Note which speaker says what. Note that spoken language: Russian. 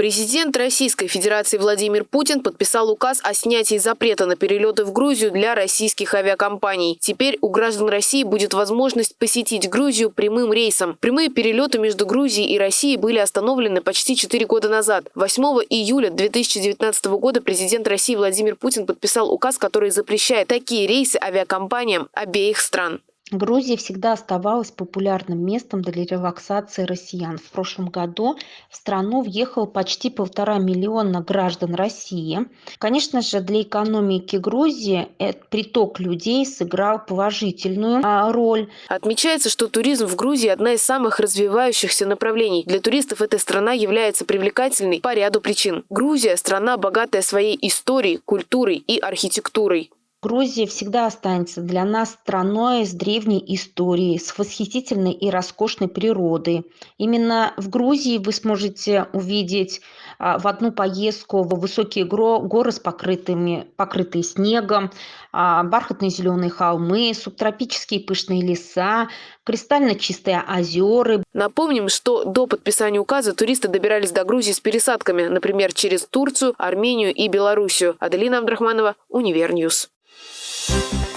Speaker 1: Президент Российской Федерации Владимир Путин подписал указ о снятии запрета на перелеты в Грузию для российских авиакомпаний. Теперь у граждан России будет возможность посетить Грузию прямым рейсом. Прямые перелеты между Грузией и Россией были остановлены почти 4 года назад. 8 июля 2019 года президент России Владимир Путин подписал указ, который запрещает такие рейсы авиакомпаниям обеих стран.
Speaker 2: Грузия всегда оставалась популярным местом для релаксации россиян. В прошлом году в страну въехало почти полтора миллиона граждан России. Конечно же, для экономики Грузии этот приток людей сыграл положительную а, роль.
Speaker 1: Отмечается, что туризм в Грузии – одна из самых развивающихся направлений. Для туристов эта страна является привлекательной по ряду причин. Грузия – страна, богатая своей историей, культурой и архитектурой.
Speaker 2: Грузия всегда останется для нас страной с древней историей, с восхитительной и роскошной природой. Именно в Грузии вы сможете увидеть а, в одну поездку высокие горы с покрытыми, покрытые снегом, а, бархатные зеленые холмы, субтропические пышные леса, кристально чистые озера.
Speaker 1: Напомним, что до подписания указа туристы добирались до Грузии с пересадками, например, через Турцию, Армению и Белоруссию. Аделина Абдрахманова, Univer
Speaker 3: News. you